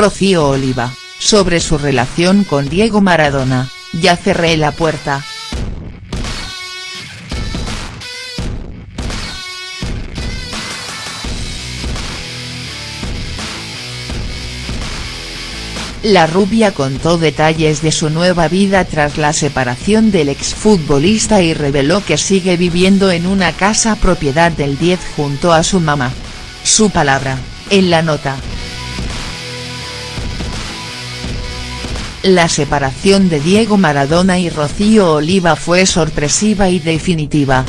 Rocío Oliva, sobre su relación con Diego Maradona, ya cerré la puerta. La rubia contó detalles de su nueva vida tras la separación del exfutbolista y reveló que sigue viviendo en una casa propiedad del 10 junto a su mamá. Su palabra, en la nota. La separación de Diego Maradona y Rocío Oliva fue sorpresiva y definitiva.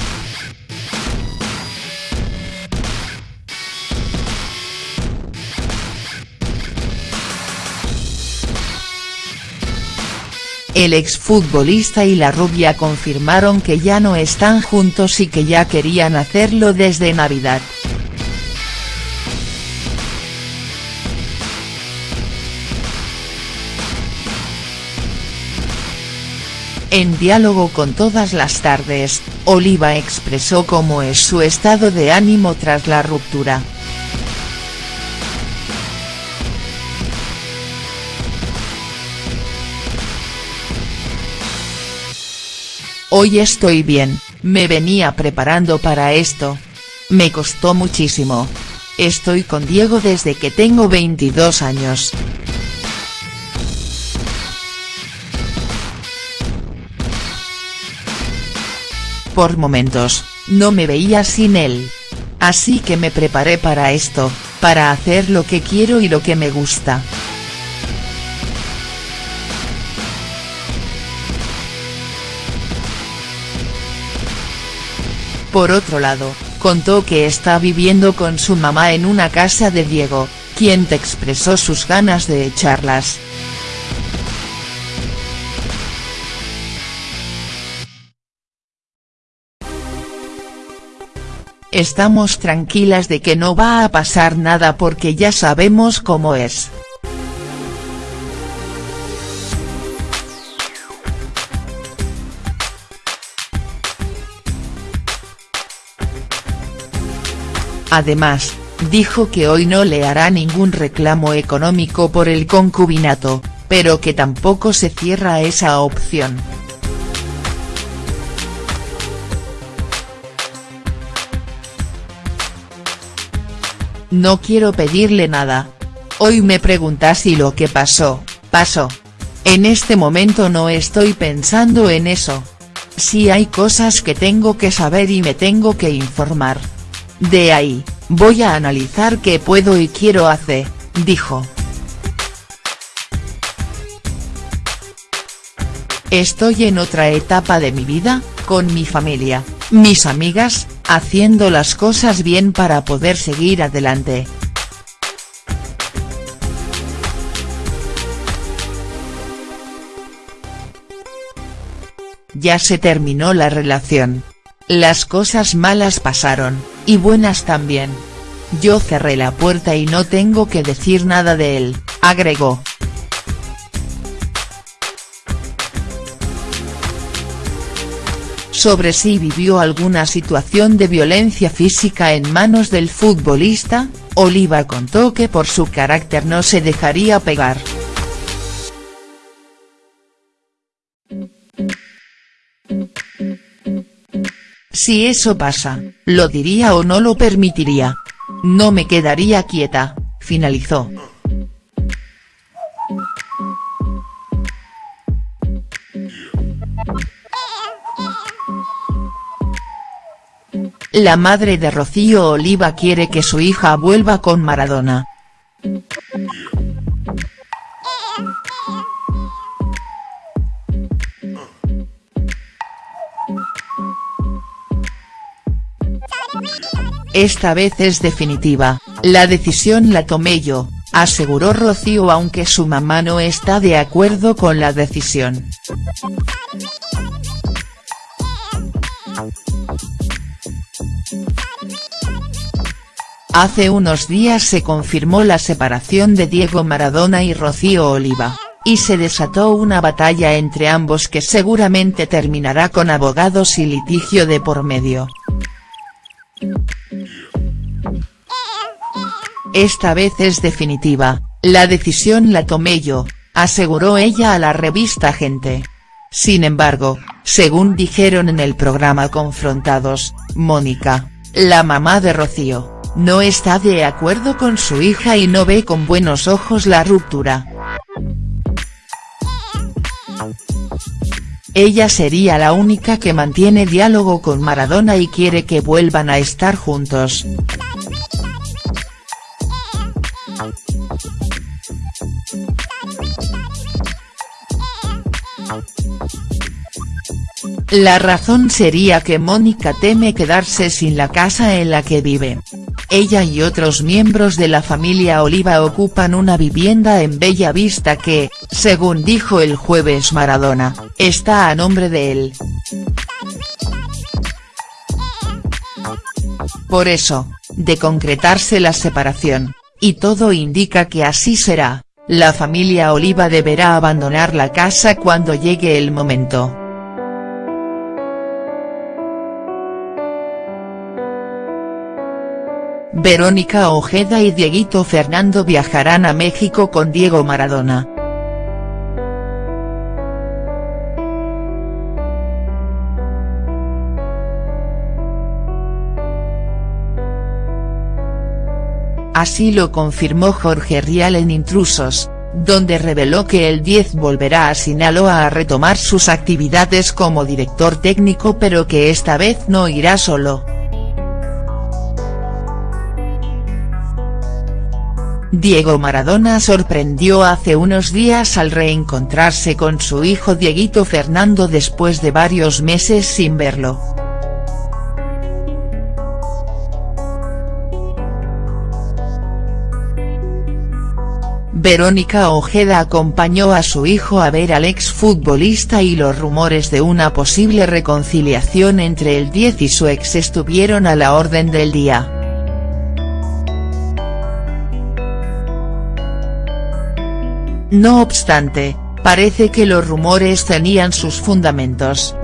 El exfutbolista y la rubia confirmaron que ya no están juntos y que ya querían hacerlo desde Navidad. En diálogo con todas las tardes, Oliva expresó cómo es su estado de ánimo tras la ruptura. Hoy estoy bien, me venía preparando para esto. Me costó muchísimo. Estoy con Diego desde que tengo 22 años. Por momentos, no me veía sin él. Así que me preparé para esto, para hacer lo que quiero y lo que me gusta. Por otro lado, contó que está viviendo con su mamá en una casa de Diego, quien te expresó sus ganas de echarlas. Estamos tranquilas de que no va a pasar nada porque ya sabemos cómo es. Además, dijo que hoy no le hará ningún reclamo económico por el concubinato, pero que tampoco se cierra esa opción. No quiero pedirle nada. Hoy me preguntas si lo que pasó, pasó. En este momento no estoy pensando en eso. Si hay cosas que tengo que saber y me tengo que informar. De ahí, voy a analizar qué puedo y quiero hacer, dijo. Estoy en otra etapa de mi vida, con mi familia, mis amigas, haciendo las cosas bien para poder seguir adelante. Ya se terminó la relación. Las cosas malas pasaron, y buenas también. Yo cerré la puerta y no tengo que decir nada de él, agregó. Sobre si vivió alguna situación de violencia física en manos del futbolista, Oliva contó que por su carácter no se dejaría pegar. Si eso pasa, lo diría o no lo permitiría. No me quedaría quieta, finalizó. La madre de Rocío Oliva quiere que su hija vuelva con Maradona. Esta vez es definitiva, la decisión la tomé yo, aseguró Rocío aunque su mamá no está de acuerdo con la decisión. Hace unos días se confirmó la separación de Diego Maradona y Rocío Oliva, y se desató una batalla entre ambos que seguramente terminará con abogados y litigio de por medio. Esta vez es definitiva, La decisión la tomé yo, aseguró ella a la revista Gente. Sin embargo, según dijeron en el programa Confrontados, Mónica, la mamá de Rocío, no está de acuerdo con su hija y no ve con buenos ojos la ruptura. Ella sería la única que mantiene diálogo con Maradona y quiere que vuelvan a estar juntos. La razón sería que Mónica teme quedarse sin la casa en la que vive. Ella y otros miembros de la familia Oliva ocupan una vivienda en Bella Vista que, según dijo el jueves Maradona, está a nombre de él. Por eso, de concretarse la separación, y todo indica que así será, la familia Oliva deberá abandonar la casa cuando llegue el momento. Verónica Ojeda y Dieguito Fernando viajarán a México con Diego Maradona. Así lo confirmó Jorge Rial en Intrusos, donde reveló que el 10 volverá a Sinaloa a retomar sus actividades como director técnico pero que esta vez no irá solo. Diego Maradona sorprendió hace unos días al reencontrarse con su hijo Dieguito Fernando después de varios meses sin verlo. Verónica Ojeda acompañó a su hijo a ver al exfutbolista y los rumores de una posible reconciliación entre el 10 y su ex estuvieron a la orden del día. No obstante, parece que los rumores tenían sus fundamentos.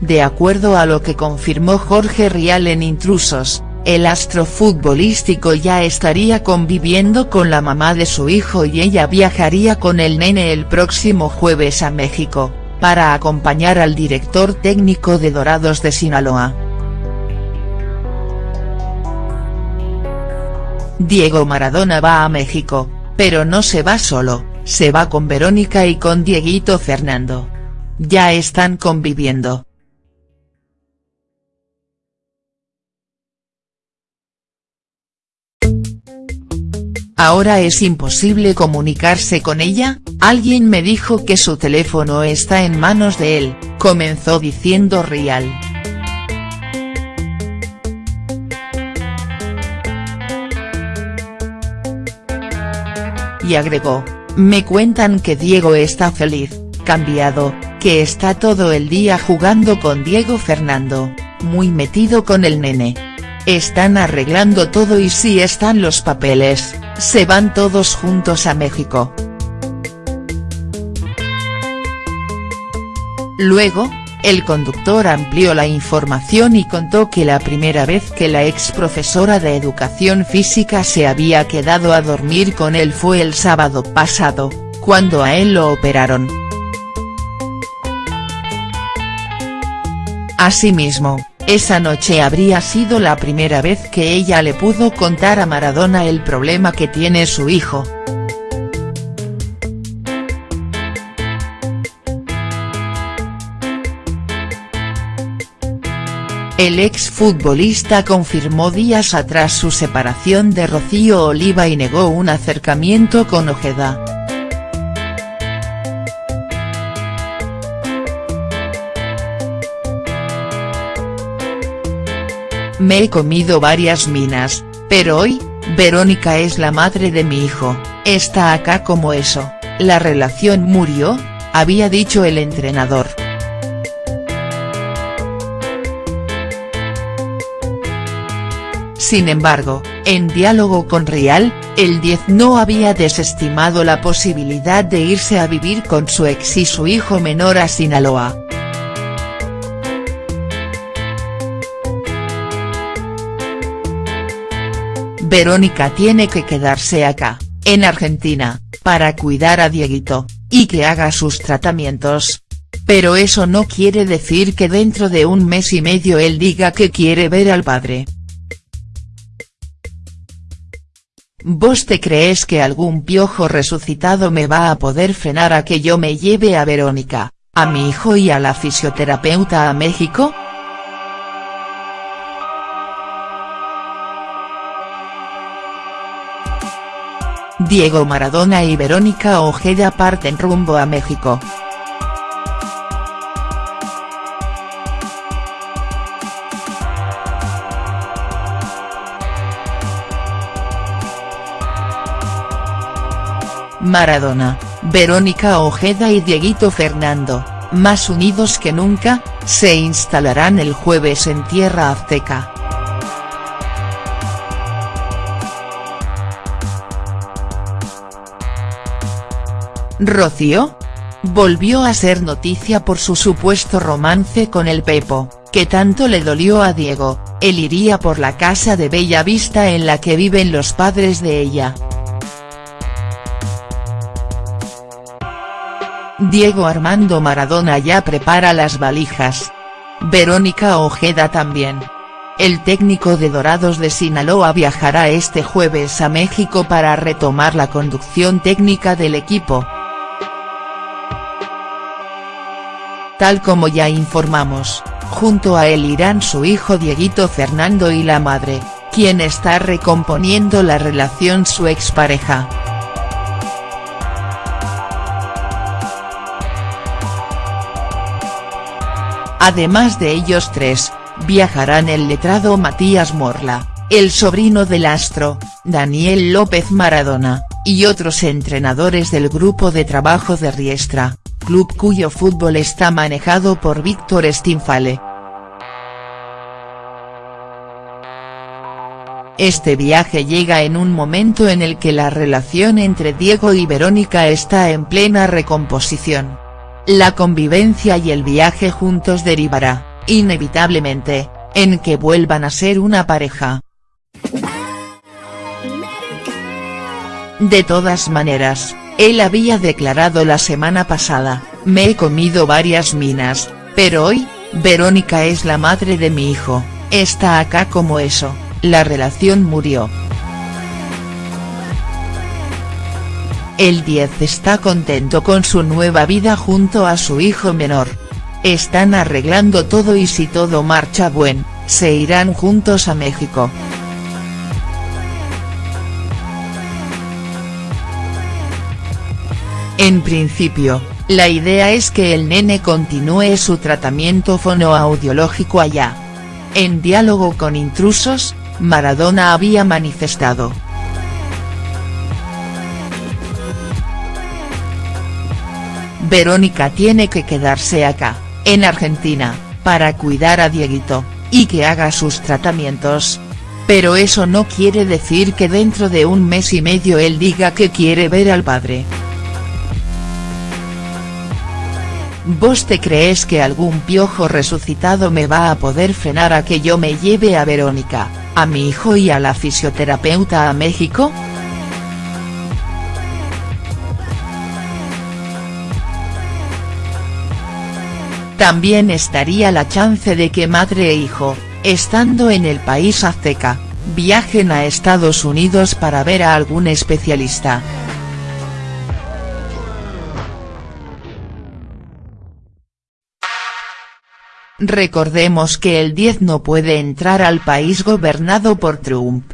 De acuerdo a lo que confirmó Jorge Rial en Intrusos, el astro futbolístico ya estaría conviviendo con la mamá de su hijo y ella viajaría con el nene el próximo jueves a México para acompañar al director técnico de Dorados de Sinaloa. Diego Maradona va a México, pero no se va solo, se va con Verónica y con Dieguito Fernando. Ya están conviviendo. ¿Ahora es imposible comunicarse con ella? Alguien me dijo que su teléfono está en manos de él, comenzó diciendo Rial. Y agregó, me cuentan que Diego está feliz, cambiado, que está todo el día jugando con Diego Fernando, muy metido con el nene. Están arreglando todo y si están los papeles, se van todos juntos a México. Luego, el conductor amplió la información y contó que la primera vez que la ex profesora de educación física se había quedado a dormir con él fue el sábado pasado, cuando a él lo operaron. Asimismo, esa noche habría sido la primera vez que ella le pudo contar a Maradona el problema que tiene su hijo. El exfutbolista confirmó días atrás su separación de Rocío Oliva y negó un acercamiento con Ojeda. Me he comido varias minas, pero hoy, Verónica es la madre de mi hijo, está acá como eso, la relación murió, había dicho el entrenador. Sin embargo, En diálogo con Real, el 10 no había desestimado la posibilidad de irse a vivir con su ex y su hijo menor a Sinaloa. Verónica tiene que quedarse acá, en Argentina, para cuidar a Dieguito, y que haga sus tratamientos. Pero eso no quiere decir que dentro de un mes y medio él diga que quiere ver al padre. ¿Vos te crees que algún piojo resucitado me va a poder frenar a que yo me lleve a Verónica, a mi hijo y a la fisioterapeuta a México?. Diego Maradona y Verónica Ojeda parten rumbo a México. Maradona, Verónica Ojeda y Dieguito Fernando, más unidos que nunca, se instalarán el jueves en Tierra Azteca. Rocío? Volvió a ser noticia por su supuesto romance con el Pepo, que tanto le dolió a Diego, él iría por la casa de Bella Vista en la que viven los padres de ella. Diego Armando Maradona ya prepara las valijas. Verónica Ojeda también. El técnico de Dorados de Sinaloa viajará este jueves a México para retomar la conducción técnica del equipo. Tal como ya informamos, junto a él irán su hijo Dieguito Fernando y la madre, quien está recomponiendo la relación su expareja. Además de ellos tres, viajarán el letrado Matías Morla, el sobrino del astro, Daniel López Maradona, y otros entrenadores del grupo de trabajo de Riestra, club cuyo fútbol está manejado por Víctor Stinfale. Este viaje llega en un momento en el que la relación entre Diego y Verónica está en plena recomposición. La convivencia y el viaje juntos derivará, inevitablemente, en que vuelvan a ser una pareja. De todas maneras, él había declarado la semana pasada, me he comido varias minas, pero hoy, Verónica es la madre de mi hijo, está acá como eso, la relación murió. El 10 está contento con su nueva vida junto a su hijo menor. Están arreglando todo y si todo marcha buen, se irán juntos a México. En principio, la idea es que el nene continúe su tratamiento fonoaudiológico allá. En diálogo con intrusos, Maradona había manifestado. Verónica tiene que quedarse acá, en Argentina, para cuidar a Dieguito, y que haga sus tratamientos. Pero eso no quiere decir que dentro de un mes y medio él diga que quiere ver al padre. ¿Vos te crees que algún piojo resucitado me va a poder frenar a que yo me lleve a Verónica, a mi hijo y a la fisioterapeuta a México?. También estaría la chance de que madre e hijo, estando en el país azteca, viajen a Estados Unidos para ver a algún especialista. Recordemos que el 10 no puede entrar al país gobernado por Trump,